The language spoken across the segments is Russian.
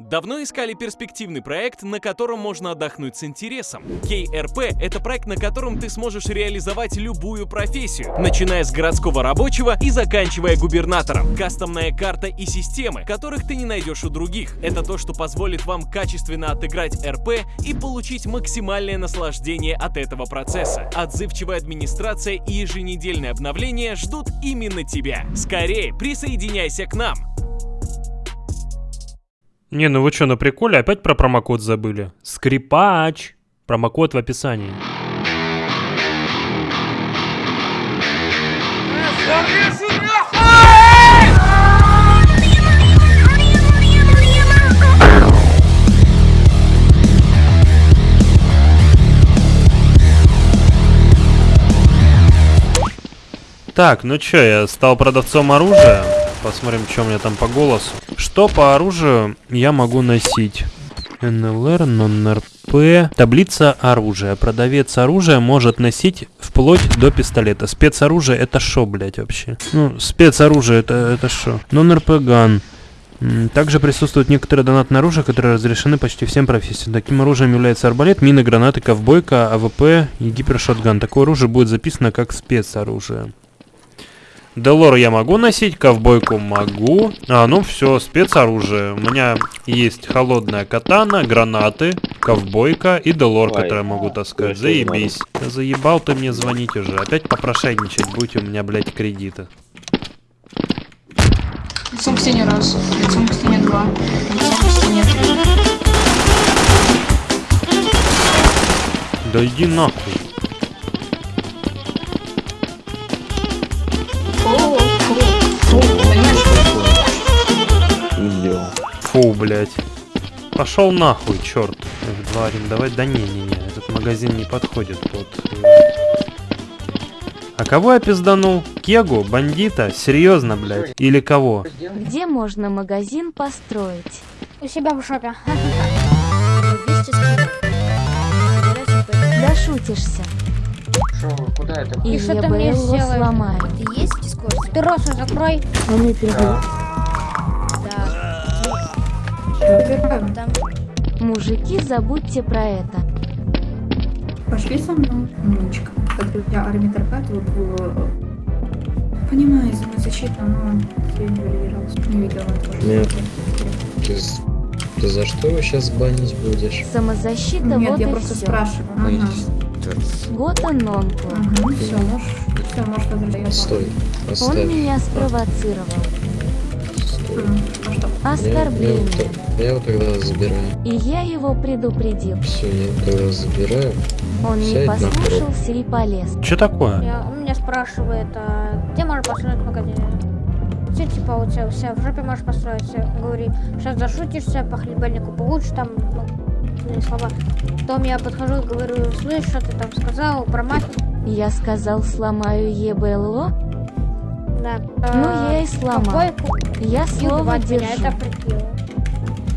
Давно искали перспективный проект, на котором можно отдохнуть с интересом. KRP — это проект, на котором ты сможешь реализовать любую профессию, начиная с городского рабочего и заканчивая губернатором. Кастомная карта и системы, которых ты не найдешь у других. Это то, что позволит вам качественно отыграть РП и получить максимальное наслаждение от этого процесса. Отзывчивая администрация и еженедельное обновление ждут именно тебя. Скорее, присоединяйся к нам! Не, ну вы что, на приколе опять про промокод забыли? Скрипач! Промокод в описании. Так, ну чё, я стал продавцом оружия. Посмотрим, что у меня там по голосу. Что по оружию я могу носить? НЛР, non-RP. Таблица оружия. Продавец оружия может носить вплоть до пистолета. Спецоружие это шо, блять, вообще? Ну, спецоружие это, это шо? Non-RP gun. Также присутствует некоторые донатные оружия, которые разрешены почти всем профессиям. Таким оружием является арбалет, мины, гранаты, ковбойка, AWP и гипершотган. Такое оружие будет записано как спецоружие. Делор я могу носить, ковбойку могу. А, ну все, спецоружие. У меня есть холодная катана, гранаты, ковбойка и Делор, который я могу таскать. Заебись. Да заебал ты мне звонить уже. Опять попрошайничать будете у меня, блядь, кредиты. Лицом к стене раз, лицом к стене два, лицом к стене три. Да иди нахуй. Блядь. Пошел нахуй, черт. F2 арендовать. Да не-не-не, этот магазин не подходит под... А кого я пизданул? Кегу? Бандита? Серьезно, блядь? Или кого? Где можно магазин построить? У себя в шопе. Да шутишься. Шо, куда это? И что ты мне сделаешь? сломаю. Ты есть в Дискорде? Ты рот свой закрой. Да. Там Мужики, забудьте про это. Пошли со мной, умничка. Когда у тебя армия вот было... Понимаю, самозащита, но я не валировалась. Не видела тоже. Нет. Ты, за что его сейчас банить будешь? Самозащита, Нет, вот я и просто все. спрашиваю. Ага. Гота Нонку. Ага, все, можешь, все, можешь возвращаться. Стой, Он оставь. меня спровоцировал. Что? Я, я, Оскорбление. его, тогда забираю. И я его предупредил. Все, я его тогда забираю. Он не Сядь на послушался и полез. Че такое? Я, он меня спрашивает, а, где можно построить магазин? Все, типа, у тебя вся в жопе можешь построить. Я говорю, сейчас зашутишься, по хлебальнику получишь там, ну, слова. Потом я подхожу и говорю, слышь, что ты там сказал про мафию? Я сказал, сломаю ЕБЛО. Да. Ну, я и сломал. Ковбойку Я слово меня, держу. это.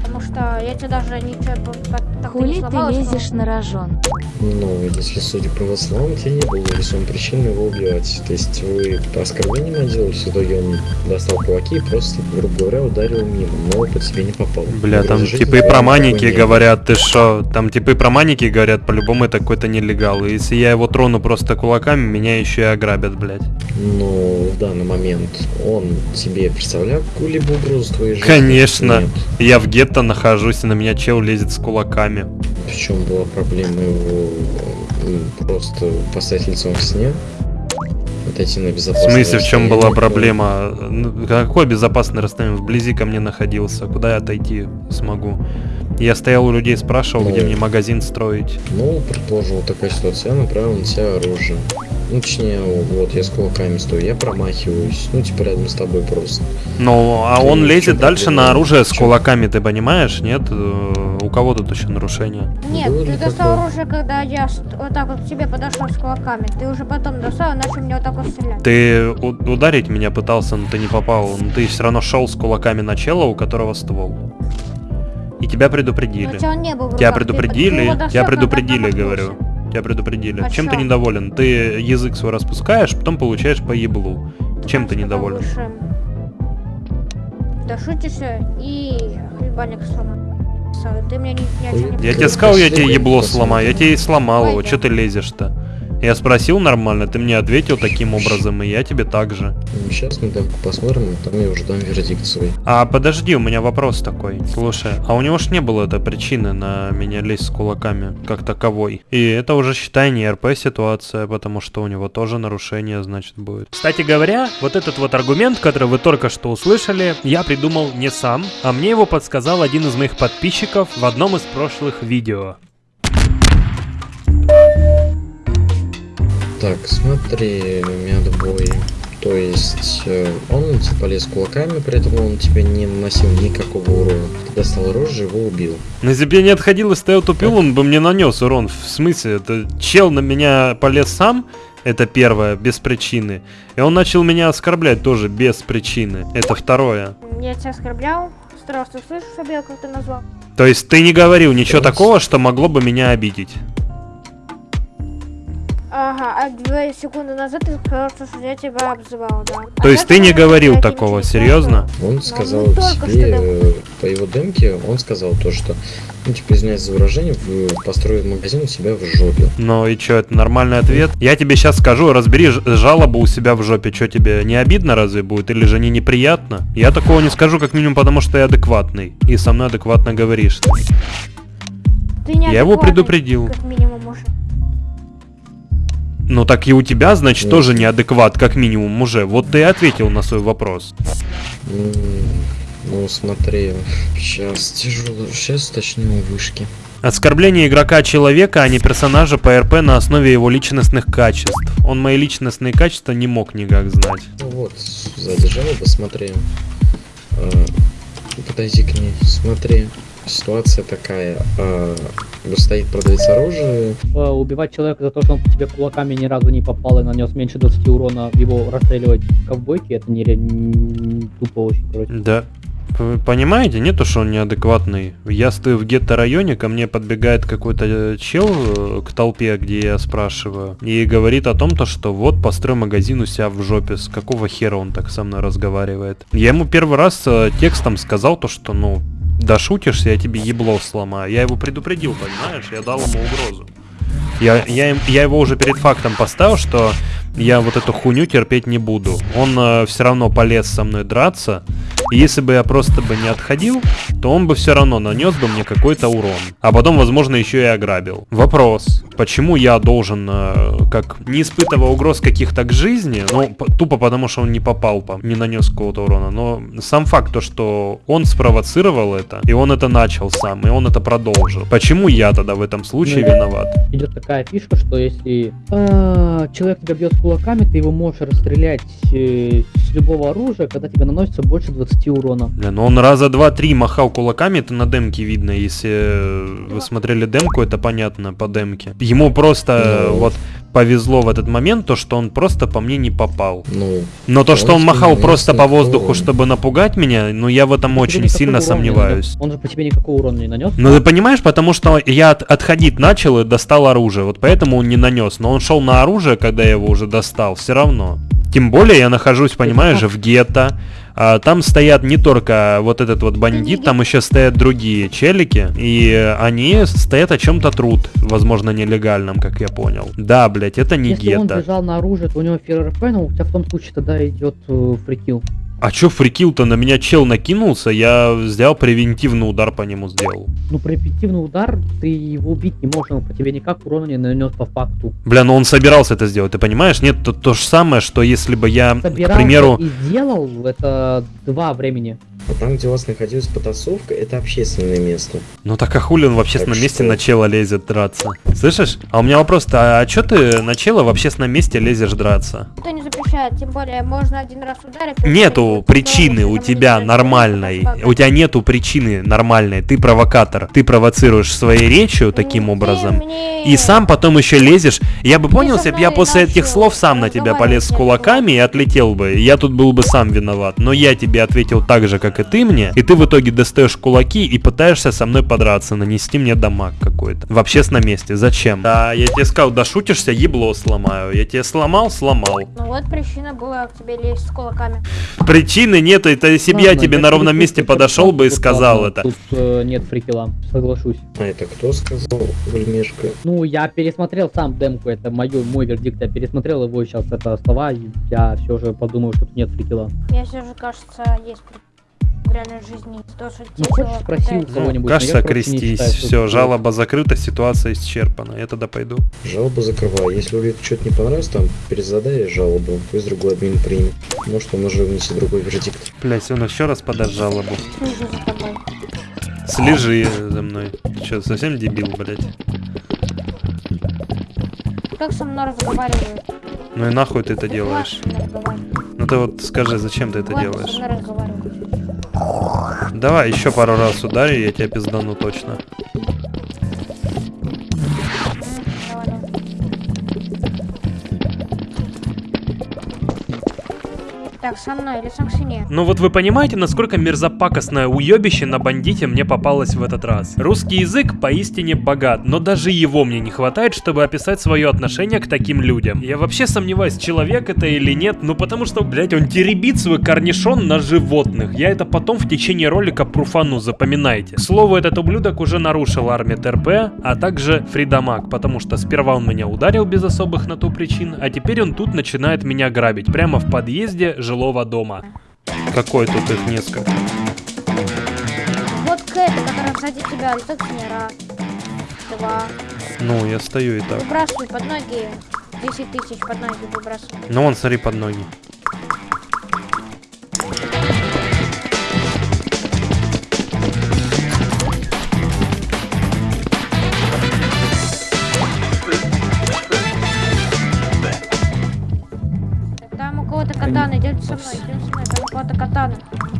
Потому что я тебе даже ничего по- по- так Хули ты лезешь на рожон? Ну, если судя по его словам, тебе не было весомой причины его убивать. То есть вы по оскорблениям отделались, в итоге он достал кулаки и просто, грубо говоря, ударил мимо, но по тебе не попал. Бля, там Угрозы типы про маники говорят, ты шо? Там типы и про маники говорят, по-любому это какой-то нелегал. И если я его трону просто кулаками, меня еще и ограбят, блядь. Но в данный момент он тебе представлял какую-либо угрозу твоей жизни? Конечно. Нет. Я в гетто нахожусь, и на меня чел лезет с кулаками. В чем была проблема его м, просто поставить лицом к стене? Отойти на В безопасное смысле, в чем была проблема? Ну, Какое безопасное расстояние? Вблизи ко мне находился. Куда я отойти смогу? Я стоял у людей, спрашивал, где Ну. мне магазин строить. Ну, предположим, вот такая ситуация, я направил на тебя оружие. Ну, точнее, вот, я с кулаками стою, я промахиваюсь, ну, типа, рядом с тобой просто. Ну, а Ты он чё лезет дальше на оружие с Чё? кулаками, ты понимаешь? Нет? Э, У кого тут еще нарушение? Нет, Было ты достал такое? оружие, когда я вот так вот к тебе подошел с кулаками. Ты уже потом достал и начал мне вот так вот стрелять. Ты у- ударить меня пытался, но ты не попал. Но ты все равно шел с кулаками на чела, у которого ствол. И тебя Но предупредили. у тебя он не был в Тебя руках, ты- ты предупредили, его достал, тебя когда предупредили, говорю. Тебя предупредили. А Чем ты чё? недоволен? Ты язык свой распускаешь, потом получаешь по еблу. Чем ты недоволен? выше. Дошутишься и хлебальник сломал. Ты мне ни, ни о чем не Я тебе сказал, я тебе ебло сломаю. Я тебе и сломал его. Че ты лезешь-то? Я спросил нормально, ты мне ответил таким образом, и я тебе так же. Сейчас мы демку посмотрим, и там я уже дам вердикт свой. А подожди, у меня вопрос такой. Слушай, а у него ж не было этой причины на меня лезть с кулаками, как таковой. И это уже, считай, не РП ситуация, потому что у него тоже нарушение, значит, будет. Кстати говоря, вот этот вот аргумент, который вы только что услышали, я придумал не сам, а мне его подсказал один из моих подписчиков в одном из прошлых видео. Так, смотри, медбой. То есть э, он типа лез кулаками, при этом он тебе не наносил никакого урона. Ты достал оружие, его убил. Но если бы я не отходил и стоял тупил, он бы мне нанес урон. В смысле, это чел на меня полез сам, это первое, без причины. И он начал меня оскорблять тоже без причины. Это второе. Я тебя оскорблял. Здравствуй, слышишь, Фабио, как ты назвал? То есть ты не говорил ничего Раз. такого, что могло бы меня обидеть. Ага, а две секунды назад ты сказал, что я тебя обзывал, да. А То есть как ты не говорил такого, серьезно? Он сказал ну, только тебе, что э, по его демке, он сказал то, что, ну, типа, извиняюсь за выражение, в- построил магазин у себя в жопе. Ну и чё, это нормальный ответ? Я тебе сейчас скажу, разбери жалобу у себя в жопе. Чё тебе, не обидно разве будет? Или же не неприятно? Я такого не скажу, как минимум, потому что я адекватный. И со мной адекватно говоришь. ты. Я его предупредил. Как минимум. Ну так и у тебя, значит, Ну. тоже неадекват, как минимум, уже. Вот ты и ответил на свой вопрос. Ну, смотри, сейчас тяжело, сейчас точнее вышки. Оскорбление игрока человека, а не персонажа по РП на основе его личностных качеств. Он мои личностные качества не мог никак знать. Ну вот, жалоба, смотри. А, подойди к ней, смотри. Ситуация такая. а, стоит продавец оружия, Э, убивать человека за то, что он по тебе кулаками ни разу не попал и нанес меньше 20 урона, его расстреливать в ковбойке, это не, не тупо очень, короче. Да. Вы понимаете, нету, что он неадекватный. Я стою в гетто-районе, ко мне подбегает какой-то э, чел э, к толпе, где я спрашиваю, и говорит о том, то, что вот построй магазин у себя в жопе. С какого хера он так со мной разговаривает? Я ему первый раз э, текстом сказал то, что, ну, да шутишься, я тебе ебло сломаю. Я его предупредил, понимаешь? Я дал ему угрозу. Я, я, я его уже перед фактом поставил, что я вот эту хуйню терпеть не буду. Он все равно полез со мной драться. И если бы я просто бы не отходил, то он бы все равно нанес бы мне какой-то урон. А потом, возможно, еще и ограбил. Вопрос. Почему я должен, э, как не испытывая угроз каких-то к жизни, ну, тупо потому, что он не попал, по- не нанес какого-то урона, но сам факт то, что он спровоцировал это, и он это начал сам, и он это продолжил. Почему я тогда в этом случае Ну, виноват? Идет такая фишка, что если э, человек тебя бьет кулаками, ты его можешь расстрелять э, с любого оружия, когда тебе наносится больше 20 урона. Бля, ну он раза два-три махал кулаками, это на демке видно. Если э, вы смотрели демку, это понятно по демке. Ему просто э, вот повезло в этот момент, то что он просто по мне не попал. ну, Но то, что он Он махал тебе просто по воздуху, чтобы напугать меня, ну я в этом Тебе очень никакого сильно сомневаюсь. Он же по тебе никакого урона не нанес. Ну ты понимаешь, потому что я от- отходить начал и достал оружие, вот поэтому он не нанес. Но он шел на оружие, когда я его уже достал, все равно. Тем более я нахожусь, понимаешь же, в гетто. А, там стоят не только вот этот вот бандит, там еще стоят другие челики, и они стоят о чем-то труд, возможно, нелегальном, как я понял. Да, блять, это не Если он гетто. бежал на оружие, то у него фир РП, но у тебя в том случае тогда идет э, фрикил. А чё фрикил-то на меня чел накинулся, я сделал превентивный удар по нему сделал. Ну, превентивный удар, ты его убить не можешь, он по тебе никак урона не нанес по факту. Бля, ну он собирался это сделать, ты понимаешь? Нет, то, то же самое, что если бы я, к Собирался примеру... и сделал, это два времени. А там, где у вас находилась потасовка, это общественное место. Ну так а хули он в общественном Так месте что? на чела лезет драться? Слышишь? А у меня вопрос-то, а чё ты на чела в общественном месте лезешь драться? Никто не запрещает, тем более можно один раз ударить. Нету причины у тебя нормальной. У тебя нету причины нормальной. Ты провокатор. Ты провоцируешь своей речью таким образом. И сам потом еще лезешь. Я бы понял, если бы я после этих слов сам на тебя полез с кулаками и отлетел бы. Я тут был бы сам виноват. Но я тебе ответил так же, как как и ты мне, и ты в итоге достаешь кулаки и пытаешься со мной подраться, нанести мне дамаг какой-то. В общественном месте. Зачем? Да, я тебе сказал, да шутишься, ебло сломаю. Я тебе сломал, сломал. Ну вот причина была к тебе лезть с кулаками. Причины нет, это если бы я тебе на ровном месте подошел бы и сказал ладно, это. Тут э, нет фрикила, соглашусь. А это кто сказал, Гульмешка? Ну, я пересмотрел сам демку, это мой, мой вердикт, я пересмотрел его сейчас, это слова, я все же подумал, что тут нет фрикила. Мне все же кажется, есть при- в реальной жизни то, что Ну, хочешь спроси у кого-нибудь? Кажется, крестись. Все, жалоба закрыта, ситуация исчерпана. Я тогда пойду. Жалобу закрываю. Если Улиту что-то не понравилось, там перезадай жалобу. Пусть другой админ примет. Может, он уже внесет другой вердикт. Блять, он еще раз подаст жалобу. Слежу за тобой. Слежи за мной. Ты что, совсем дебил, блять? Как со мной разговаривают? Ну и нахуй ты это делаешь? Ну ты вот скажи, зачем ты это делаешь? Давай еще пару раз ударю, я тебя пиздану точно. Так, мной или стене? Ну вот вы понимаете, насколько мерзопакостное уебище на бандите мне попалось в этот раз. Русский язык поистине богат, но даже его мне не хватает, чтобы описать свое отношение к таким людям. Я вообще сомневаюсь, человек это или нет, ну потому что, блять, он теребит свой корнишон на животных. Я это потом в течение ролика пруфану, запоминайте. К слову, этот ублюдок уже нарушил армию ТРП, а также Фридамаг, потому что сперва он меня ударил без особых на то причин, а теперь он тут начинает меня грабить, прямо в подъезде жилого дома. Какой тут их несколько? Вот Кэт, которая сзади тебя. Раз, два. Ну, я стою и так. Выбрасывай под ноги. 10 тысяч под ноги выбрасывай. Ну вон, смотри под ноги. Катана, идете со мной, идем со мной, там кого-то катана.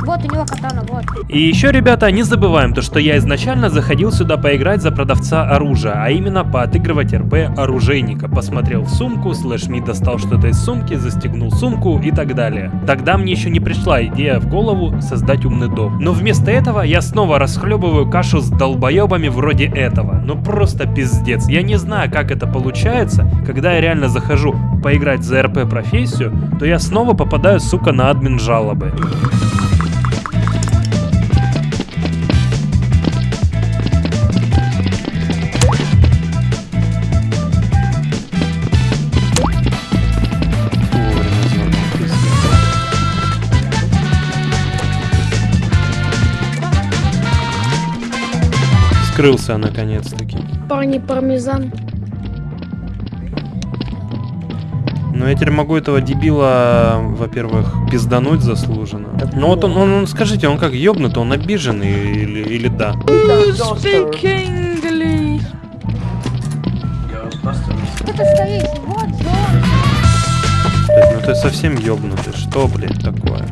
Вот у него катана, вот. И еще, ребята, не забываем то, что я изначально заходил сюда поиграть за продавца оружия, а именно поотыгрывать РП оружейника. Посмотрел в сумку, слэш ми достал что-то из сумки, застегнул сумку и так далее. Тогда мне еще не пришла идея в голову создать умный дом. Но вместо этого я снова расхлебываю кашу с долбоебами вроде этого. Ну просто пиздец. Я не знаю, как это получается, когда я реально захожу поиграть за РП профессию, то я снова попадаю, сука, на админ жалобы. Скрылся наконец-таки. Парни пармезан. Но я теперь могу этого дебила, во-первых, пиздануть заслуженно. Ну вот он, он, он- скажите, он как ёбнутый, он обиженный или, или да? Блядь, ну ты совсем ёбнутый, что, блядь, такое?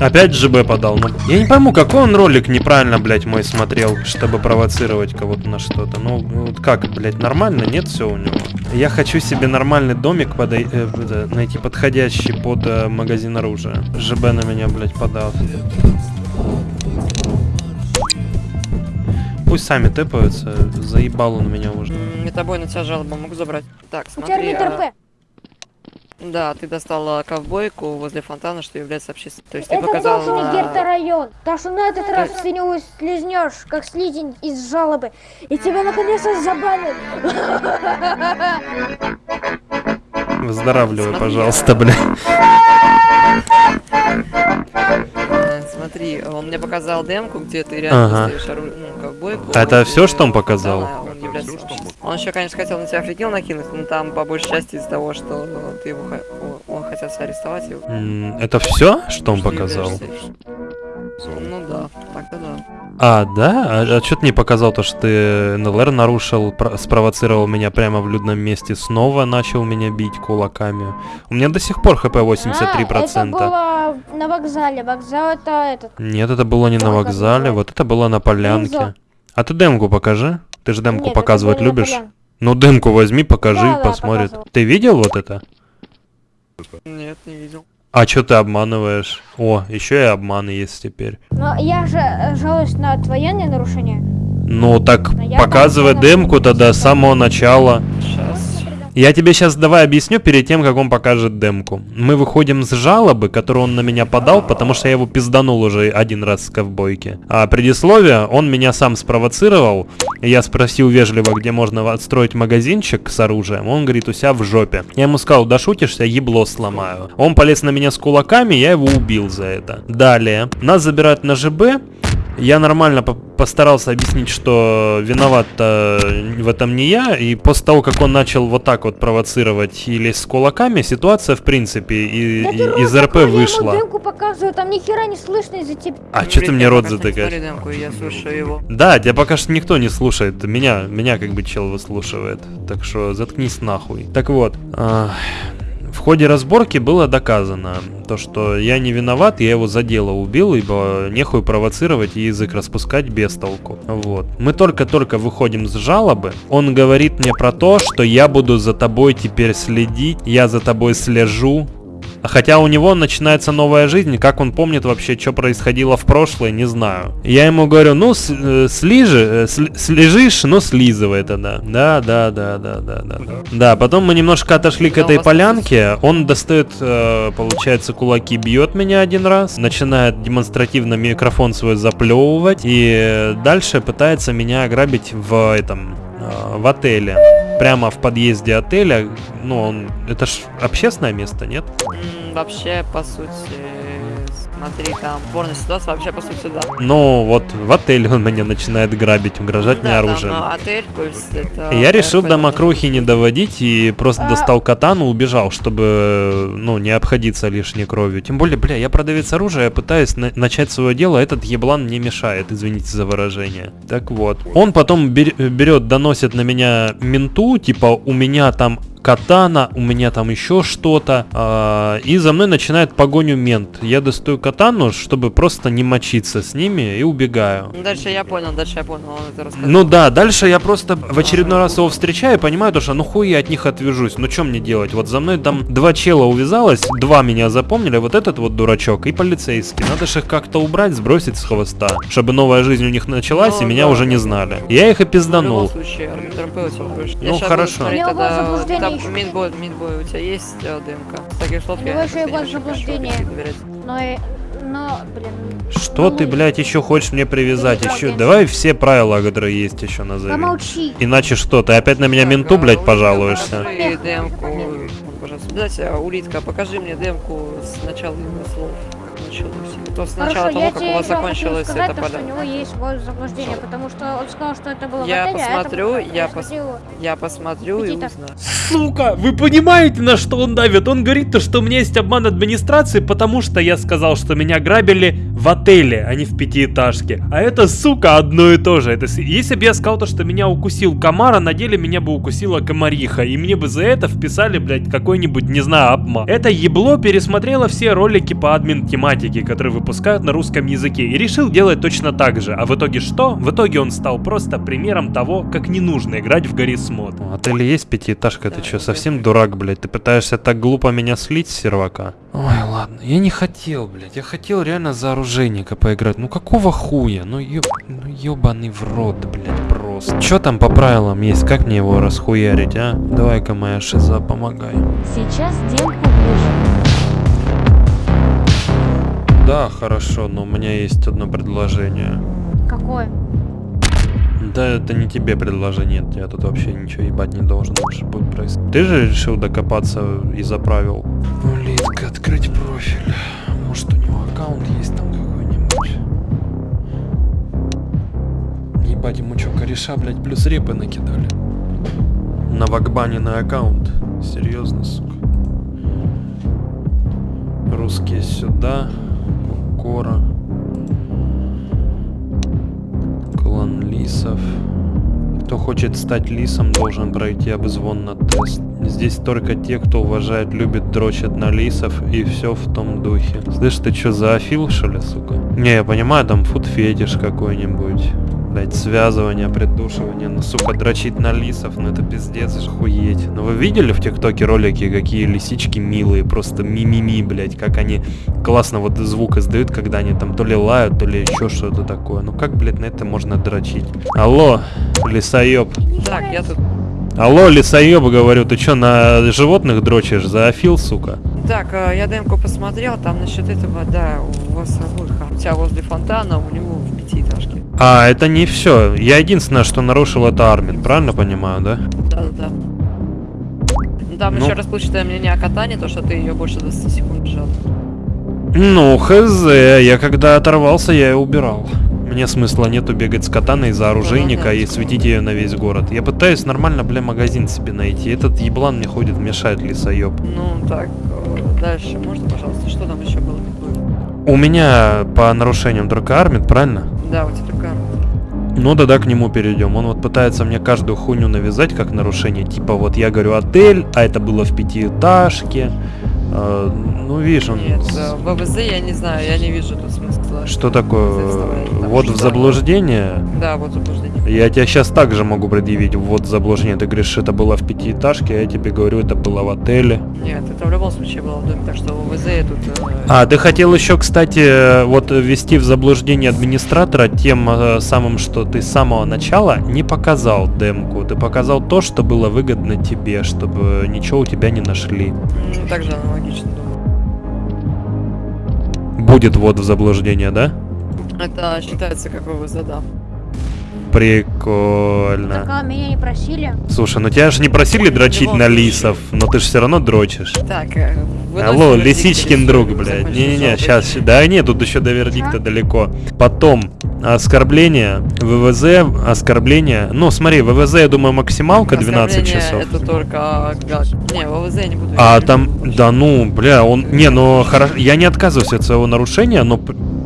Опять ЖБ подал. Ну, я не пойму, какой он ролик неправильно, блядь, мой смотрел, чтобы провоцировать кого-то на что-то. Ну, вот как, блядь, нормально? Нет все у него. Я хочу себе нормальный домик подой- э, это, найти подходящий под э, магазин оружия. ЖБ на меня, блядь, подал. Пусть сами тэпаются, заебал он меня уже. М, Метабой на тебя жалоба могу забрать. Так, У тебя смотри. а. Да, ты достала ковбойку возле фонтана, что является общественным. То есть ты Это показала тоже не на- герта-район. Так что на этот раз ты не слизнешь, как слизень из жалобы. И тебя наконец-то забанят. Выздоравливай, Смотри, пожалуйста, бля. Э, Смотри, он мне показал демку, где ты реально Ага. ору- ну, ковбойку. А это всё, что он показал? фонтана, он является общественным. Он еще, конечно, хотел на тебя фрикил накинуть, но там по большей части из-за того, что ты его он хотел тебя арестовать. его. Это все, что он Что показал? Ну да, так-то да. А, да? А, что ты не показал то, что ты НЛР нарушил, про- спровоцировал меня прямо в людном месте, снова начал меня бить кулаками. У меня до сих пор хп А, 83%. это было на вокзале. Вокзал это этот. Нет, это было не на Ой, как вокзале, вот это было на полянке. А ты демку покажи. Ты же демку Нет, показывать любишь? Ну, демку возьми, покажи, Да, да, посмотрит. показывал. Ты видел вот это? Нет, не видел. А что ты обманываешь? О, еще и обман есть теперь. Но я же э, жалуюсь на военные нарушения. Ну так Но показывай демку тогда с самого начала. Я тебе сейчас давай объясню перед тем, как он покажет демку. Мы выходим с жалобы, которую он на меня подал, потому что я его пизданул уже один раз с ковбойки. А предисловие, он меня сам спровоцировал. Я спросил вежливо, где можно отстроить магазинчик с оружием. Он говорит, у себя в жопе. Я ему сказал, да шутишься, ебло сломаю. Он полез на меня с кулаками, я его убил за это. Далее, нас забирают на ЖБ. Я нормально по- постарался объяснить, что виноват в этом не я, и после того, как он начал вот так вот провоцировать и лезть с кулаками, ситуация, в принципе, и- Да и- из РП закрой, Я вышла. ему показываю, там ни хера не слышно из-за тебя. А что ты мне рот затыкаешь? Смотри демку, я слушаю его. Да, тебя пока что никто не слушает. Меня, меня как бы чел выслушивает. Так что заткнись нахуй. Так вот, а, в ходе разборки было доказано, то, что я не виноват, я его за дело убил, ибо нехуй провоцировать и язык распускать без толку. Вот. Мы только-только выходим с жалобы. Он говорит мне про то, что я буду за тобой теперь следить, я за тобой слежу, Хотя у него начинается новая жизнь, как он помнит вообще, что происходило в прошлое, не знаю. Я ему говорю, ну, э, слижи, э, слежишь, но слизывай тогда. Да, да, да, да, да, да, да. Да, потом мы немножко отошли к этой полянке. Он достает, э, получается, кулаки, бьет меня один раз, начинает демонстративно микрофон свой заплевывать и дальше пытается меня ограбить в этом, в отеле. Прямо в подъезде отеля, ну, он, это ж общественное место, нет? Вообще, по сути, смотри, там спорная ситуация, вообще, по сути, да. Ну, вот в отеле он меня начинает грабить, угрожать мне там, оружием. а, отель, есть это... Я решил до мокрухи не доводить и просто А- достал катану, убежал, чтобы, ну, не обходиться лишней кровью. Тем более, бля, я продавец оружия, я пытаюсь на- начать свое дело, а этот еблан мне мешает, извините за выражение. Так вот. Он потом бер- берет, доносит на меня менту, типа, у меня там катана, у меня там еще что-то. а, и за мной начинает погоню мент. Я достаю катану, чтобы просто не мочиться с ними и убегаю. Ну, Дальше я понял, дальше я понял, он это рассказал. Ну да, дальше я просто в очередной раз его встречаю и понимаю, то, что ну хуй я от них отвяжусь. Ну что мне делать? Вот за мной там два чела увязалось, два меня запомнили, вот этот вот дурачок и полицейский. Надо же их как-то убрать, сбросить с хвоста, чтобы новая жизнь у них началась и Ну меня да, уже не знали. Я их и В любом пизданул. случае, тебя будешь. Ну, хорошо. Тогда, еще. минбой, минбой, у тебя есть э, ДМК? С таких слов я не. Но, и- но, блин. Что ты, блядь, еще хочешь мне привязать? Еще давай все правила, которые есть еще назови. Помолчи. Иначе что, ты опять на меня Так, менту, а, блядь, пожалуешься? Покажи демку, пожалуйста. Дайте, а, улитка, покажи мне демку с начала его слов, началось. То с начала Хорошо, того, как у вас закончилось сказать, это то, у него есть вот заблуждение, потому что он сказал, что это было Я в отеле, а это посмотрю, было- я пос-. Я посмотрю и узнаю. Сука, вы понимаете, на что он давит? Он говорит то, что у меня есть обман администрации, потому что я сказал, что меня грабили в отеле, а не в пятиэтажке. А это, сука, одно и то же. Это, если бы я сказал то, что меня укусил комар, а на деле меня бы укусила комариха, и мне бы за это вписали, блядь, какой-нибудь, не знаю, обман. Это ебло пересмотрело все ролики по админ тематике, которые выпускают на русском языке, и решил делать точно так же. А в итоге что? В итоге он стал просто примером того, как не нужно играть в Гаррис Мод. В отеле есть пятиэтажка, ты что, совсем дурак, блядь? Ты пытаешься так глупо меня слить с сервака? Ой, ладно, я не хотел, блядь, я хотел реально за оружейника поиграть. Ну какого хуя? Ну ёб... ну ёбаный в рот, блядь, просто. Чё там по правилам есть? Как мне его расхуярить, а? Давай-ка моя шиза, помогай. Сейчас демку выжил. Да, хорошо, но у меня есть одно предложение. Какое? Да, это не тебе предложение, я тут вообще ничего ебать не должен больше будет происходить. Ты же решил докопаться и заправил. Улитка, открыть профиль. Может у него аккаунт есть там какой-нибудь. Ебать, ему чё, кореша, блядь, плюс репы накидали. На вакбаненный аккаунт. Серьезно, сука. Русские сюда. Кора. Клан лисов. Кто хочет стать лисом, должен пройти обзвон на тест. Здесь только те, кто уважает, любит, дрочат на лисов и все в том духе. Слышь, ты что, зоофил, что ли, сука? Не, я понимаю, там фуд-фетиш какой-нибудь. Блять, связывание, придушивание, ну сука, дрочить на лисов, ну это пиздец, охуеть. Ну вы видели в ТикТоке ролики, какие лисички милые, просто мимими, блять, как они классно вот звук издают, когда они там то ли лают, то ли еще что-то такое. Ну как, блять, на это можно дрочить? Алло, лисоеб. Так, я тут... Алло, лисоеб, говорю, ты что, на животных дрочишь? Зоофил, сука? Так, э, я демку посмотрел, там насчет этого, да, у вас обоих, у тебя возле фонтана, у него. А, это не все. Я единственное, что нарушил, это Армин, правильно понимаю, да? Да-да-да. Ну, Там Ну. еще расплывчатое мнение о катании, то, что ты ее больше 20 секунд жал. Ну, хз, я когда оторвался, я ее убирал. Мне смысла нету бегать с катаной за оружейника и светить ее на весь город. Я пытаюсь нормально, бля, магазин себе найти. Этот еблан мне ходит, мешает лисоеб. Ну, так, э, дальше, можно, пожалуйста, что там еще было такое? У меня по нарушениям только Армин, правильно? Да, у тебя. Ну да, да, к нему перейдем. Он вот пытается мне каждую хуйню навязать как нарушение. Типа вот я говорю отель, а это было в пятиэтажке. Э, ну видишь, он... Нет, э, в ВВЗ я не знаю, я не вижу тут смысла. Что такое? Вот в что? заблуждение? Да, вот заблуждение. Я тебя сейчас также могу предъявить вот заблуждение. Ты говоришь, это было в пятиэтажке, а я тебе говорю, это было в отеле. Нет, это в любом случае было в доме, так что в ВВЗ я тут... э, А, ты хотел еще, кстати, вот ввести в заблуждение администратора тем э, самым, что ты с самого начала не показал демку. Ты показал то, что было выгодно тебе, чтобы ничего у тебя не нашли. также аналогично думаю. Будет вот в заблуждение, да? Это считается как ВВЗ, да. Прикольно. Так, а меня не просили. Слушай, ну тебя же не просили дрочить на лисов, но ты же все равно дрочишь. Так, э, Алло, лисичкин друг, блядь. Не-не-не, сейчас. Да нет, тут еще до вердикта далеко. Потом, оскорбление, ВВЗ, оскорбление. Ну, смотри, ВВЗ, я думаю, максималка 12 Оскорбление часов. Это только... Не, ВВЗ я не буду. А там, да ну, бля, он, не, ну хорошо, я не отказываюсь от своего нарушения, но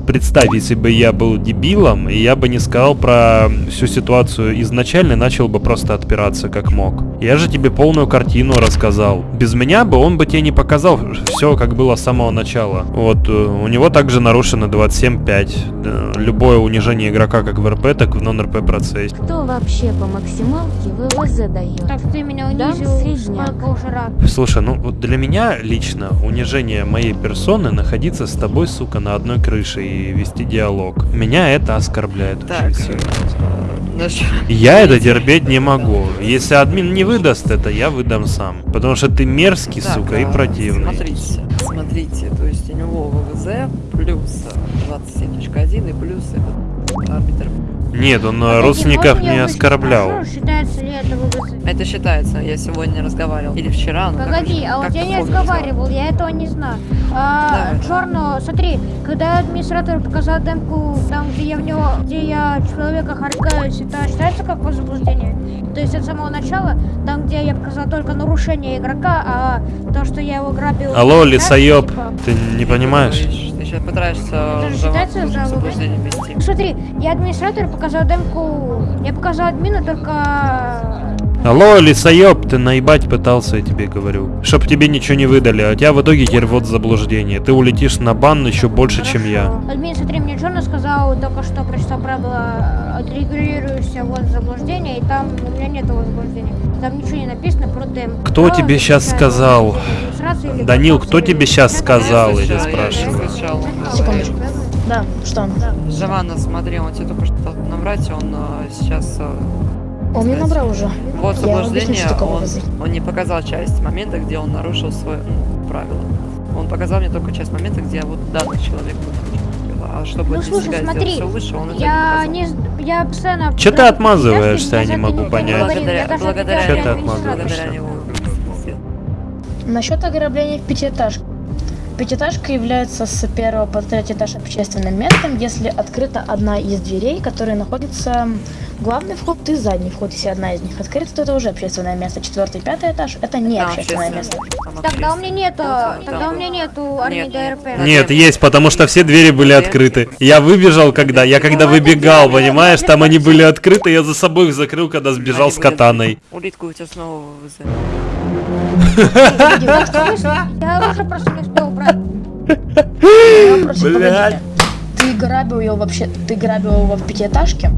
представь, если бы я был дебилом, и я бы не сказал про всю ситуацию изначально, и начал бы просто отпираться как мог. Я же тебе полную картину рассказал. Без меня бы он бы тебе не показал все, как было с самого начала. Вот, э, у него также нарушено 27.5. Э, Любое унижение игрока как в РП, так и в нон-РП процессе. Кто вообще по максималке ВВЗ дает? Так ты меня унизил, уже раз. Слушай, ну вот для меня лично унижение моей персоны находиться с тобой, сука, на одной крыше и вести диалог. Меня это оскорбляет Так, очень сильно. насчет- Я это терпеть не могу. Если админ не выдаст это, я выдам сам. Потому что ты мерзкий, Так, сука, и а, противный. Смотрите, смотрите, то есть у него ВВЗ плюс э, 27.1 и плюс этот арбитр. Нет, он Подожди, родственников не оскорблял. Считается ли это? Это считается, я сегодня разговаривал. Или вчера, ну Погоди, короче, а вот я не разговаривал, я этого не знаю. А, Давай. Черно, смотри, когда администратор показал демку, там, где я в него, где я человека харкаюсь, это считается как возбуждение? То есть от самого начала, там, где я показал только нарушение игрока, а то, что я его грабил... Алло, так, лисоеб, типа, ты не понимаешь? Сейчас пытаешься за- считается в за заблуждение ввести. Ну, Смотри, я администратор показал демку, я показал админу только... Алло, лисоеб, ты наебать пытался, я тебе говорю. Чтоб тебе ничего не выдали, а тебя в итоге теперь вот заблуждение. Ты улетишь на бан еще больше, чем я. Хорошо. Админ, смотри, мне Джона сказал, только что прочитал правила, отрегулируешься вот заблуждение, и там у меня нет заблуждения. Там ничего не написано про демку. Кто Право тебе защищает сказал? Данил, кто или тебе это- сказал? Я я тебя спрашиваю. Секундочку. Да, что? Жавана, смотри, он тебе только что дал набрать, он э, сейчас... Он мне сказать, набрал уже. Вот Я объясню, что он, он не показал часть момента, где он нарушил свое ну, правило. Он показал мне только часть момента, где вот данный человек. А чтобы Ну слушай, смотри, лучше, он я не не, я постоянно... Чё ты отмазываешься, я не могу не понять. Благодаря, благодаря, Чё ты отвечаю нему, отмазываешься? благодаря Пятиэтажка является с первого по третий этаж общественным местом, если открыта одна из дверей, которые находится главный вход и задний вход. Если одна из них открыта, то это уже общественное место. Четвертый и пятый этаж это не Там общественное место. Тогда у меня нету, тогда у меня нету армии Нет, нет. ДРП. Нет, есть, потому что все двери были открыты. Я выбежал, когда я когда выбегал, понимаешь, там они были открыты, я за собой их закрыл, когда сбежал с катаной. Улитку у тебя снова. Я уже просто не Блядь. погодите. Ты грабил его вообще, ты грабил его в пятиэтажке,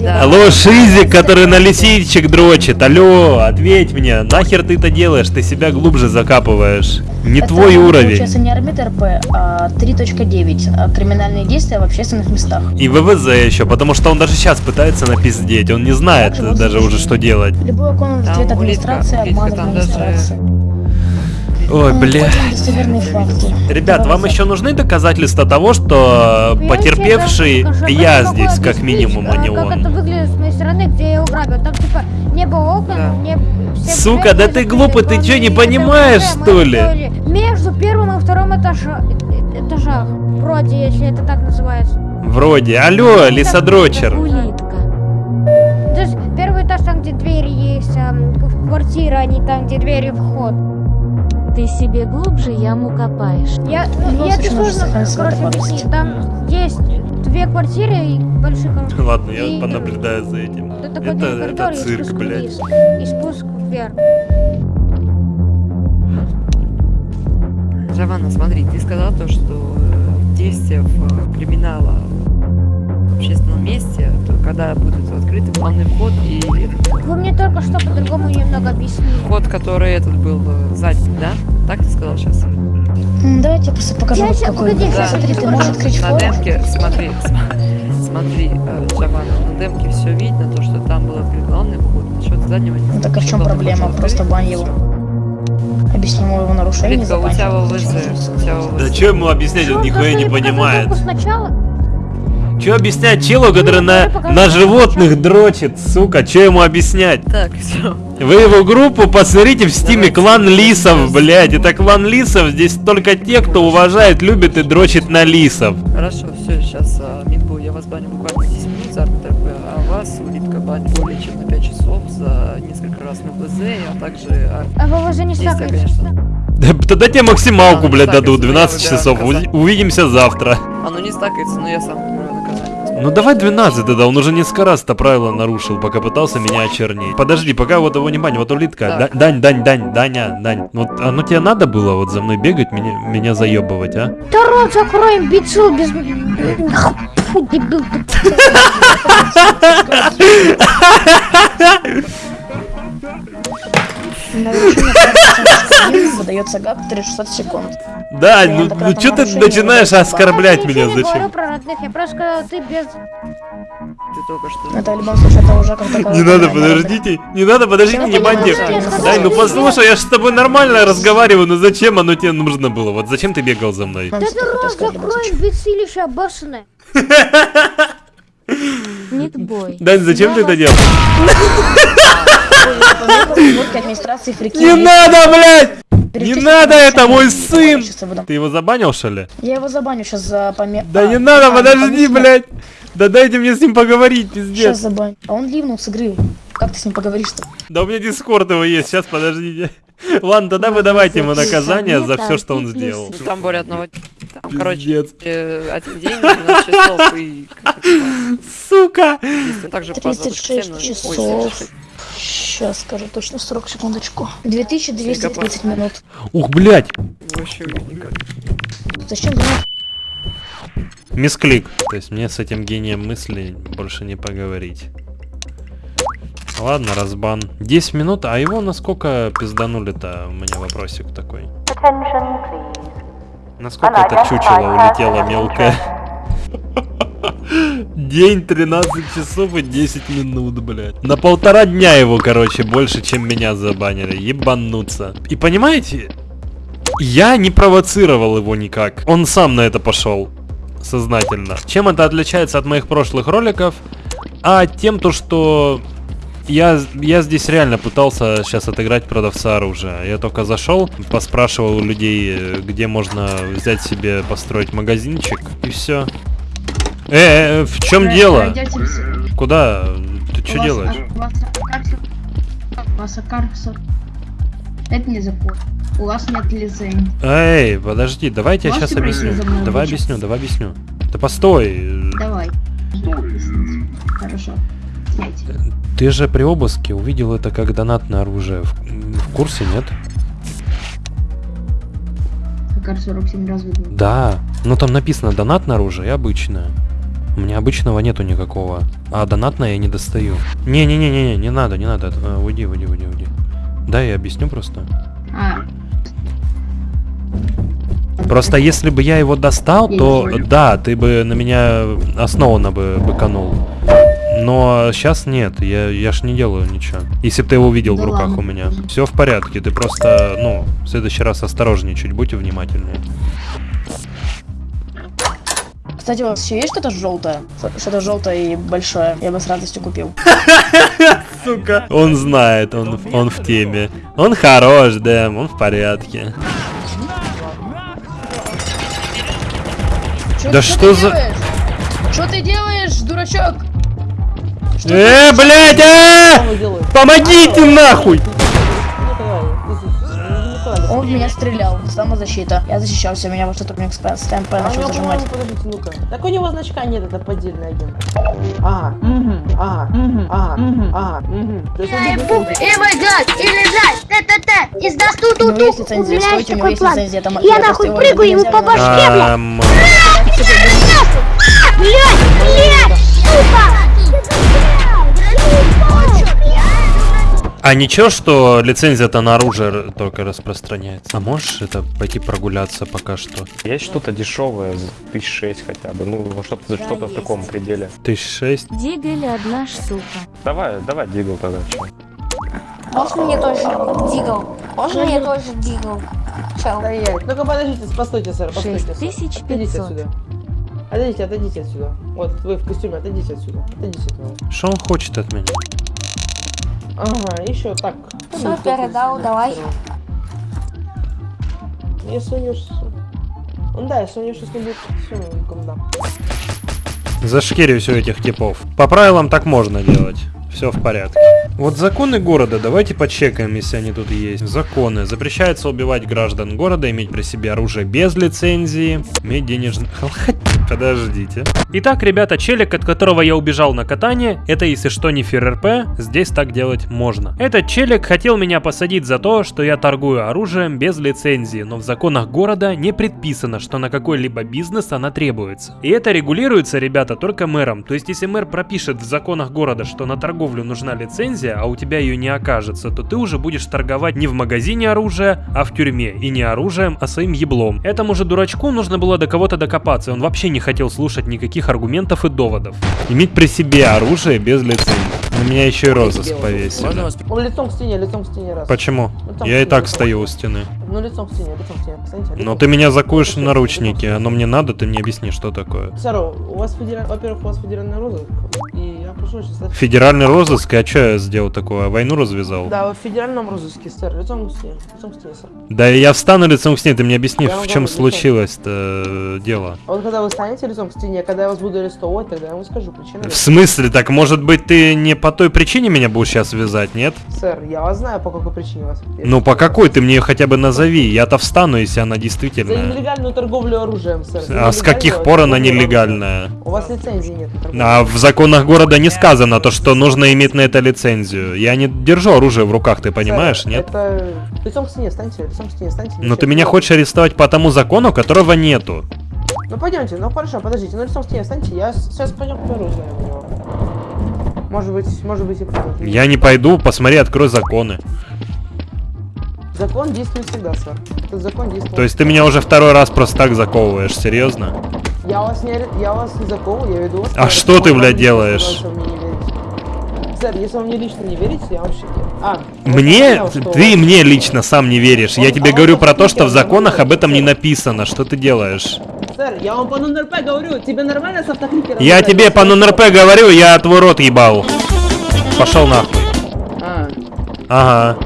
Да. Алло, Шизик, который на лисичек дрочит. Алло, ответь мне. Нахер ты это делаешь? Ты себя глубже закапываешь. Не Это, твой Получается уровень. не армит РП, а 3.9. а Криминальные действия в общественных местах. И ВВЗ еще, потому что он даже сейчас пытается напиздеть. Он не знает даже уже, что делать. Любой окон в ответ администрации, обман даже- администрации. Ой, Ну, бля. хотим достоверные факты. Ребят, вам еще нужны доказательства того, что потерпевший я здесь, как минимум, а не он? типа Сука, да ты глупый, ты чё, не понимаешь, что ли? Между первым и вторым этажа... этажах. Вроде, если это так называется. Вроде. Алло, лисодрочер. Улитка. То есть первый этаж там, где двери есть, а, в квартиры, а не там, где двери вход. Ты себе глубже яму копаешь. Я, ну, я сложно, короче, объяснить. Там есть две квартиры и большие коридоры. Ладно, И- я понаблюдаю за этим. Это Это, коридор это и цирк, блядь. вниз, и спуск вверх. Джованна, смотри, ты сказал то, что э, действия в э, криминала когда будут открыты главный вход и Вы мне только что по-другому немного объяснили. вход, который этот был э, задний, да? Так ты сказал сейчас? Давайте я просто покажу, Я щас- какой. погоди, щас, Смотри, ты можешь открыть На демке, смотри, см- смотри, Джованна, на демке все видно, то, что там был открыт главный вход, насчет заднего не Ну так а в чем проблема? Просто открыт, бань его. Объясним его нарушение. Ритка, у тебя. ВВЗ. Да что ему объяснять, он нихуя не понимает. Сначала? Че объяснять челу, который на, на животных дрочит, сука, че ему объяснять? Так, все. Вы его группу посмотрите в стиме клан лисов, блядь, это клан лисов, здесь только те, кто уважает, любит и дрочит на лисов. Хорошо, все, сейчас Минбу, я вас баню буквально 10 минут за РТП, а вас улитка баню более чем на 5 часов за несколько раз на ВЗ, а также а, А вы уже не конечно. Да, Тогда тебе максималку, Да, блядь, дадут, это я 12 выбираю часов, увидимся завтра. Оно не стакается, но я сам. Ну давай 12 тогда, он уже несколько раз это правило нарушил, пока пытался меня очернить. Подожди, пока вот его не бань, вот улитка. Дань, Дань, Дань, Даня, Дань. Вот оно тебе надо было вот за мной бегать, меня, меня заебывать, а? Да рот закрой, имбецил, без... Фу, дебил ты. Права выдается ГАП 3600 секунд. Дань, ну, ну что ты начинаешь оскорблять меня, зачем? про родных, я просто сказала, ты без... Ты только что... Это в любом случае это уже как Не надо, подождите, не надо, подождите, Чем не можешь Дань, ну послушай, я же с тобой нормально разговариваю, но зачем оно тебе нужно было? Вот зачем ты бегал за мной? Да ты рот закрой, имбецилище обоссанное. Нитбой. Дань, зачем ты это делал? Администрации фрики. Не надо, блядь! Не надо, это мой сын! Ты его забанил, что ли? Я его забаню сейчас за поме... Да А, не надо, подожди, блядь! Да дайте мне с ним поговорить, Сейчас пиздец. забаню. А он ливнул с игры. Как ты с ним поговоришь-то? Да у меня дискорд его есть, сейчас подождите. Ладно, тогда вы давайте ему наказание за все, что он сделал. Там более одного... Там, короче, э, один день, 12 часов и... Сука! действия. Также по 36 запуску сцены- часов. Ой, 36. Сейчас скажу точно срок, секундочку. 2230 минут. Ух, блядь! Вообще никак. Зачем? Мисклик. То есть мне с этим гением мысли больше не поговорить. Ладно, разбан. 10 минут, а его насколько пизданули-то? У меня вопросик такой. Насколько это чучело улетело мелкое? День 13 часов и 10 минут, блядь. На полтора дня его, короче, больше, чем меня забанили. Ебануться. И понимаете, я не провоцировал его никак. Он сам на это пошел. Сознательно. Чем это отличается от моих прошлых роликов? А тем то, что я, я здесь реально пытался сейчас отыграть продавца оружия. Я только зашел, поспрашивал у людей, э, где можно взять себе, построить магазинчик, и все. Э, э, в чем дело? Куда? Ты что делаешь? Это не закон. У вас нет лицензии. Эй, подожди, давайте я сейчас объясню. Давай объясню, давай объясню. Да постой. Давай. Хорошо. Ты же при обыске увидел это как донат на оружие. В, в курсе, нет? Акар 47 раз выдал. Да. Но там написано донат на оружие и обычное. У меня обычного нету никакого. А донатное я не достаю. Не-не-не-не, не надо, не надо. Э, Уйди, уйди, уйди, уйди. Да, я объясню просто. А, Просто если бы я его достал, то да, ты бы на меня основанно бы быканул. Но сейчас нет, я, я ж не делаю ничего. Если бы ты его видел в Да руках ладно. у меня. Все в порядке, ты просто, ну, в следующий раз осторожнее чуть, будьте внимательнее. Кстати, у вас еще есть что-то желтое? Что-то желтое и большое. Я бы с радостью купил. Сука. Он знает, он, он в теме. Он хорош, да, он в порядке. Да что за- Что ты делаешь, дурачок? Что Э, блядь, а! Помогите нахуй! Он в меня стрелял. Самозащита. Я защищался, меня вот сотрудник с с ТМП А начал зажимать. подождите, ну-ка. Так у него значка нет, это поддельный агент. Ага, ага, ага, ага. То есть он и будет- бегать, и лежать, т-т-т, и сдаст У него есть лицензия, стойте, у него есть лицензия. Там, Я нахуй прыгаю ему по башке, блядь. Блядь, блядь, А ничего, что лицензия-то на оружие только распространяется? А можешь это пойти прогуляться пока что? Есть что-то дешевое, за тысяч шесть хотя бы, ну что-то что-то в таком пределе. Тысяч шесть? Дигель одна штука. Давай, давай, дигл тогда. Можешь мне тоже дигл? Можно мне тоже дигл? Чел. Ну-ка подождите, постойте, сэр, постойте. сэр. 6500. Отойдите отсюда. Отойдите, отойдите отсюда. Вот, вы в костюме, отойдите отсюда. Отойдите отсюда. Что он хочет от меня? Ага, еще так. Всё, передал, давай. Если у него щас- Ну да, если у него сейчас не будет, все, ну дам. Зашкерю все этих типов. По правилам так можно делать. Все в порядке. Вот законы города, давайте почекаем, если они тут есть. Законы. Запрещается убивать граждан города, иметь при себе оружие без лицензии, иметь денежный... Подождите. Итак, ребята, челик, от которого я убежал на катание, это, если что, не ФРРП, здесь так делать можно. Этот челик хотел меня посадить за то, что я торгую оружием без лицензии, но в законах города не предписано, что на какой-либо бизнес она требуется. И это регулируется, ребята, только мэром. То есть, если мэр пропишет в законах города, что на торговлю нужна лицензия, а у тебя ее не окажется, то ты уже будешь торговать не в магазине оружия, а в тюрьме. И не оружием, а своим еблом. Этому же дурачку нужно было до кого-то докопаться, он вообще не хотел слушать никаких аргументов и доводов. Иметь при себе оружие без лицензии. На меня еще и розыск повесили. Он лицом к стене, лицом к стене раз. Почему? Лицом Я и так лицом. стою у стены. Ну лицом к стене, лицом к стене. Встаньте, Но лицом. ты меня закуешь в наручники, оно мне надо, ты мне объясни, что такое. Сэр, у вас федераль... Во-первых, у вас федеральный розыск, и. Федеральный розыск, а что я сделал такое? Войну развязал? Да, в федеральном розыске, сэр, лицом к стене, лицом к стене, сэр. Да я встану лицом к стене, ты мне объясни, Я в чем случилось-то э, дело. А вот когда вы станете лицом к стене, когда я вас буду арестовывать, тогда я вам скажу причину. В смысле? Так может быть ты не по той причине меня будешь сейчас вязать, нет? Сэр, я вас знаю, по какой причине вас. Ну по какой ты мне ее хотя бы назови, я-то встану, если она За действительная. нелегальную торговлю оружием, сэр. За А с каких пор она нелегальная? У вас лицензии нет. А в законах города не сказано то, что нужно иметь на это лицензию. Я не держу оружие в руках, ты понимаешь, Сэр, нет? Это... Лицом к стене, встаньте, лицом к стене, встаньте. Но ты меня хочешь арестовать по тому закону, которого нету. Ну пойдемте, ну хорошо, подождите, ну лицом к стене встаньте, я сейчас пойдем к оружию. Может быть, может быть и правда. Я не пойду, посмотри, открой законы. Закон действует всегда, сэр. Этот закон действует. То есть ты меня уже второй раз просто так заковываешь, серьезно? Я вас не, я вас не заковываю, я веду вас. А что ты, блядь, делаешь? Сэр, если вы мне лично не верите, я вам. А, Мне? я понял, что Ты мне лично сам не веришь. Я Он- тебе а говорю про то, что в законах об этом не написано. Что ты делаешь? Сэр, я вам по НРП говорю, тебе нормально с автокликером? Я тебе по НРП говорю, я твой рот ебал. Пошел нахуй. А, Ага.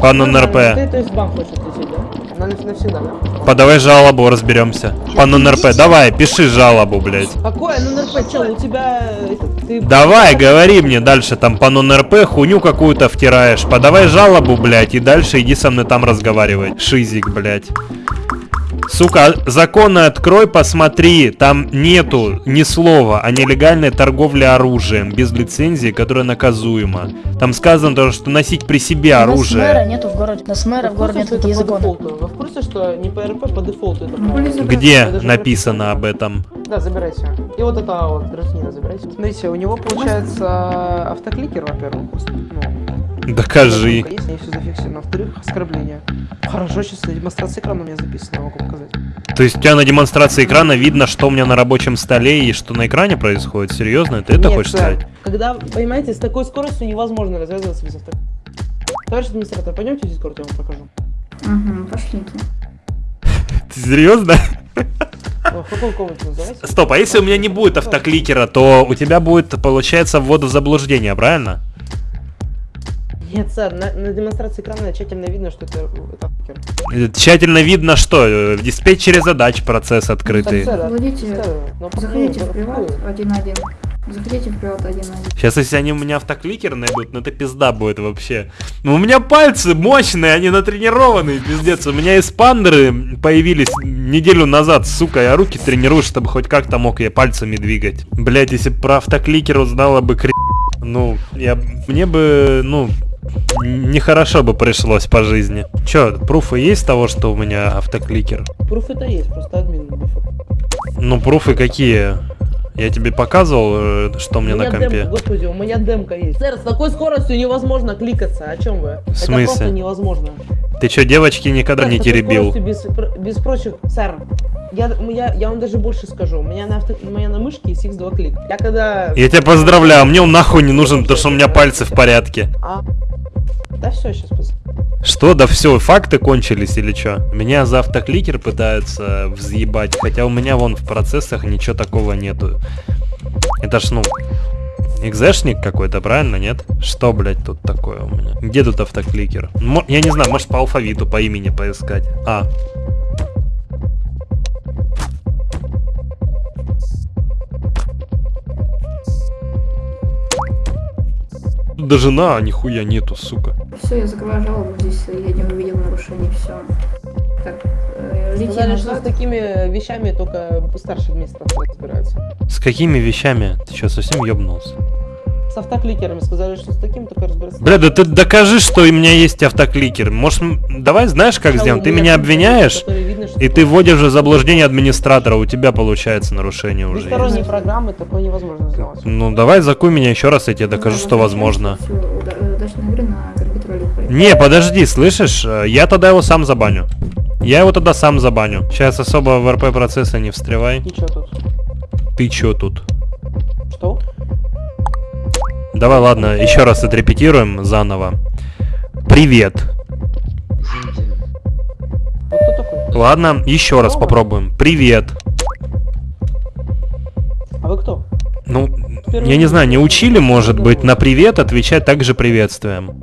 По нормально, НРП. Ты, то есть в банк хочешь лететь, да? На, навсегда, да? Подавай жалобу, разберемся. По НРП. Давай, пиши жалобу, блядь. Какое НРП, чел, у тебя... этот, ты... Давай, говори мне дальше, там по НРП хуйню какую-то втираешь. Подавай жалобу, блядь, и дальше иди со мной там разговаривай. Шизик, блядь. Сука, законы открой, посмотри, там нету ни слова о нелегальной торговле оружием без лицензии, которая наказуема. Там сказано то, что носить при себе У нас мэра оружие. нету в городе. У нас мэра Вы в городе курсе, нет что такие это по законы. дефолту? Вы в курсе, что не по РП, по дефолту это правило? Где написано об этом? Да, забирайте. И вот это вот гражданина забирайте. Смотрите, у него получается автокликер, во-первых. Ну, Докажи. Если все зафиксировано. Во-вторых, оскорбление. Хорошо, сейчас демонстрация экрана у меня записана, могу показать. То есть у тебя на демонстрации экрана видно, что у меня на рабочем столе и что на экране происходит? Серьезно? Ты это Нет, хочешь сэр, сказать? Когда, понимаете, с такой скоростью невозможно развязываться без авто. Товарищ администратор, пойдемте в Дискорд, я вам покажу. Угу, пошлите. Ты серьезно? Стоп, а если у меня не будет автокликера, то у тебя будет, получается, ввода в заблуждение, правильно? Нет, сэр, на, на демонстрации экрана тщательно видно, что это, это автокликер. Э, Тщательно видно, что э, в диспетчере задач процесс открытый. Так, сэр, Владите, сэр, ну, заходите ну, в приват ну, 1.1. Заходите в приват 1.1. Сейчас, если они у меня автокликер найдут, ну это пизда будет вообще. Ну у меня пальцы мощные, они натренированные, пиздец. У меня эспандеры появились неделю назад, сука, я руки тренирую, чтобы хоть как-то мог я пальцами двигать. Блять, если про автокликер узнала бы кри... Ну, я... Мне бы, ну, нехорошо бы пришлось по жизни. Чё, пруфы есть того, что у меня автокликер? Пруф это есть, просто админ. Ну, пруфы какие? Я тебе показывал, э, что у меня на компе? демка, господи, у меня демка есть. Сэр, с такой скоростью невозможно кликаться, о чем вы? В Это смысле? просто невозможно. Ты чё, девочки никогда Сэр, не теребил? Без, без прочих, сэр, я, я, я вам даже больше скажу, у меня на, авто, у меня на мышке есть X2 клик. Я когда... Я тебя поздравляю, мне он нахуй не нужен, потому что у меня пальцы в порядке. А? Да все, сейчас. Что, да все, факты кончились или чё? Меня за автокликер пытаются взъебать, хотя у меня вон в процессах ничего такого нету. Это ж, ну, экзешник какой-то, правильно, нет? Что, блядь, тут такое у меня? Где тут автокликер? Мо- я не знаю, может по алфавиту, по имени поискать. А. Даже на, нихуя нету, сука. Все, я закрываю жалобу, здесь я не увидел нарушений, все. Так, э, лети Сказали, что с такими вещами только старший администратор разбирается. С какими вещами? Ты что, совсем ёбнулся? С автокликерами сказали, что с таким только разбираться. Бля, да ты докажи, что у меня есть автокликер. Может, давай знаешь, как сделаем? Ты меня обвиняешь, и ты вводишь в заблуждение администратора, у тебя получается нарушение уже Двусторонние есть. программы такое невозможно сделать. Ну, давай закуй меня еще раз, я тебе докажу, что возможно. Не, подожди, слышишь? Я тогда его сам забаню. Я его тогда сам забаню. Сейчас особо в РП процессы не встревай. И что тут? Ты чё тут? Что? Давай, ладно, еще раз отрепетируем заново. Привет. Ладно, еще раз попробуем. Привет. А вы кто? Ну, я не знаю, не учили, может быть, на привет отвечать также приветствием.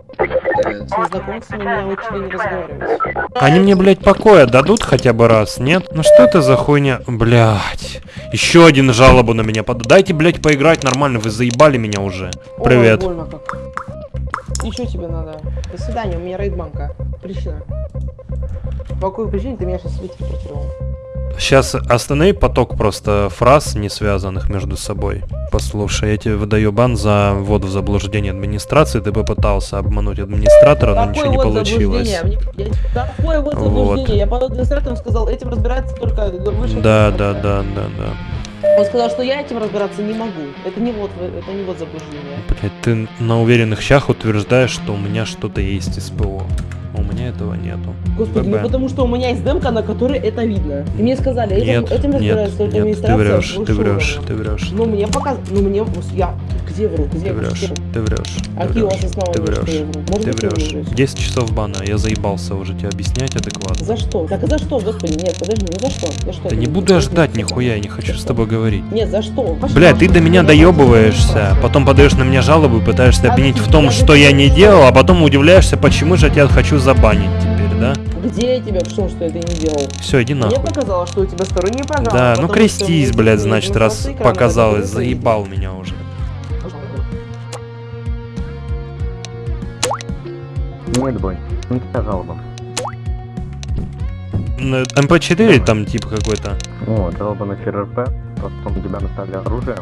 Они мне, блядь, покоя дадут хотя бы раз, нет? Ну что это за хуйня? Блядь. Еще один жалобу на меня под... Дайте, блядь, поиграть нормально, вы заебали меня уже. Привет. больно что тебе надо? До свидания, у меня рейд банка. Причина. По какой причине ты меня сейчас телепортировал? Сейчас останови поток просто фраз, не связанных между собой. Послушай, я тебе выдаю бан за ввод в заблуждение администрации. Ты попытался обмануть администратора, но ничего не вот получилось. заблуждение? Мне- я- Какое вот Вот. заблуждение? Я под администратором сказал, этим разбирается только выше. Да, да, да, да, да. Он сказал, что я этим разбираться не могу. Это не вот, это не вот заблуждение. Блять, ты на уверенных щах утверждаешь, что у меня что-то есть из ПО. А У меня этого нету. Господи, ну потому что у меня есть демка, на которой это видно. И мне сказали, этим, Нет, этим разбирается нет, нет, ты врешь, ты врешь, ты врешь. Ну мне показ... Ну мне... Я... Где вру? Где Ты врешь, вру? ты врешь, А ты врешь, ты врешь, ты врешь. вру? 10 часов бана, я заебался уже тебе объяснять адекватно. За что? Так а за что, господи? Нет, подожди, ну за что? За что? Да не буду я ждать нихуя, я не хочу с тобой говорить. Нет, за что? Бля, ты до меня доебываешься, потом подаешь на меня жалобу и пытаешься обвинить в том, что я не делал, а потом удивляешься, почему же я тебя хочу забанить теперь, да? Где я тебя в том, что я это не делал? Все, иди Мне нахуй. показалось, что у тебя сторонняя программа. Да, ну крестись, блядь, значит, раз показалось, заебал меня уже. Нет, бой. Ну какая жалоба? Н- МП4 там тип какой-то. О, жалоба на ФРРП, то, что на тебя наставили оружие,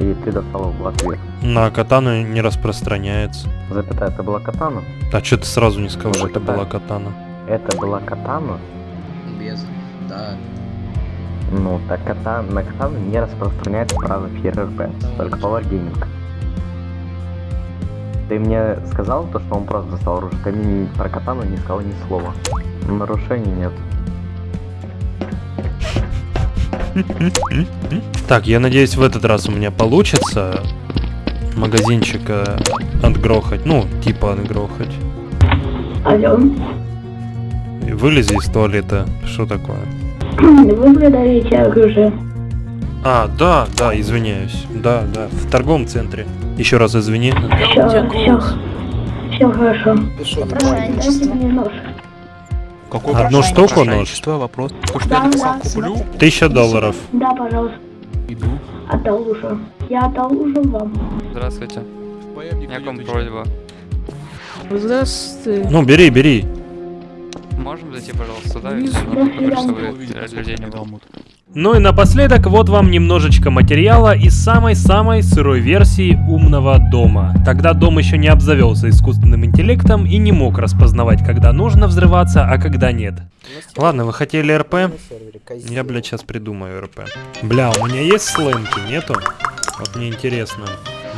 и ты достал в ответ. На катану не распространяется. Запятая, это была катана? А что ты сразу не сказал, что это Запятая. была катана? Это была катана? Без, да. Ну, так катан, на катану не распространяется право ФРРП, только по варгейминг. Ты мне сказал то, что он просто достал оружие, ты мне про катану не сказал ни слова. Нарушений нет. Так, я надеюсь, в этот раз у меня получится магазинчика отгрохать. Ну, типа отгрохать. Алло, Вылези из туалета. Что такое? вы продаете оружие? А, да, да, извиняюсь. Да, да, в торговом центре. Еще раз извини. Все, все, все хорошо. Дайте мне нож. Какой Одну штуку нож? вопрос. Да, да, да. Тысяча долларов. Да, пожалуйста. Иду. Одолжу. Я одолжу вам. Здравствуйте. У меня к вам просьба. Здравствуйте. Ну, бери, бери. Можем зайти, пожалуйста, сюда? Внизу. Чтобы людей не было. Ну и напоследок, вот вам немножечко материала из самой-самой сырой версии умного дома. Тогда дом еще не обзавелся искусственным интеллектом и не мог распознавать, когда нужно взрываться, а когда нет. Ладно, вы хотели РП? Я, блядь, сейчас придумаю РП. Бля, у меня есть сленки? Нету? Вот мне интересно.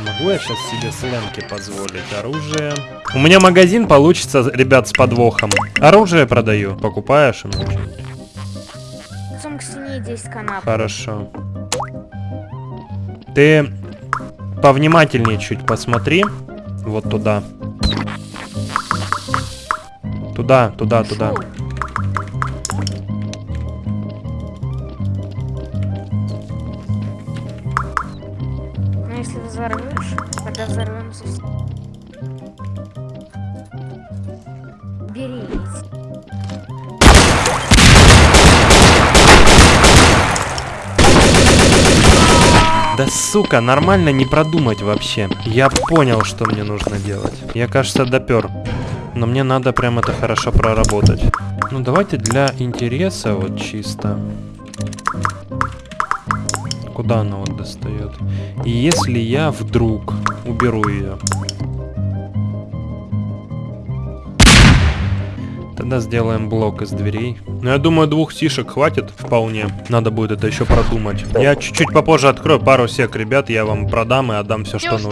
Могу я сейчас себе сленки позволить? Оружие. У меня магазин получится, ребят, с подвохом. Оружие продаю. Покупаешь? К стене 10 канап. Хорошо. Ты повнимательнее чуть посмотри. Вот туда. Туда, туда, туда. Сука, нормально не продумать вообще. Я понял, что мне нужно делать. Я, кажется, допер. Но мне надо прям это хорошо проработать. Ну давайте для интереса вот чисто. Куда она вот достает? И если я вдруг уберу ее. Тогда сделаем блок из дверей. Ну, я думаю, двух сишек хватит вполне. Надо будет это еще продумать. Я чуть-чуть попозже открою пару сек, ребят. Я вам продам и отдам все, что нужно.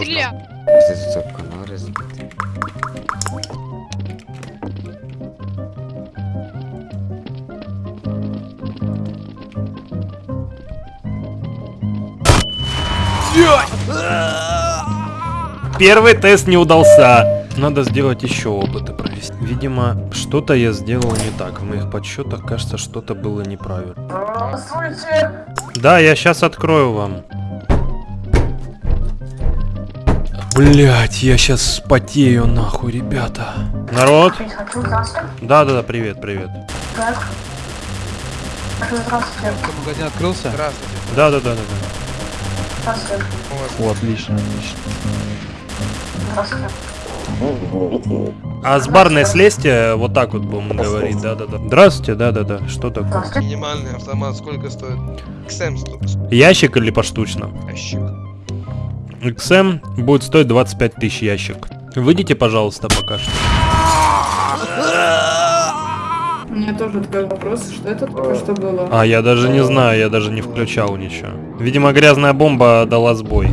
Первый тест не удался. Надо сделать еще опыты. Видимо, что-то я сделал не так. В моих подсчетах, кажется, что-то было неправильно. Здравствуйте. Да, я сейчас открою вам. Блять, я сейчас спотею нахуй, ребята. Народ? Да, да, да, привет, привет. Магазин открылся? Да, да, да, да, да. О, отлично, отлично. А с барной слезьте, вот так вот будем говорить, да, да, да. Здравствуйте, да, да, да. Что такое? Минимальный автомат сколько стоит? XM стоит. Ящик или поштучно? Ящик. XM будет стоить 25 тысяч ящик. Выйдите, пожалуйста, пока что. У меня тоже такой вопрос, что это только что было? А, я даже не знаю, я даже не включал ничего. Видимо, грязная бомба дала сбой.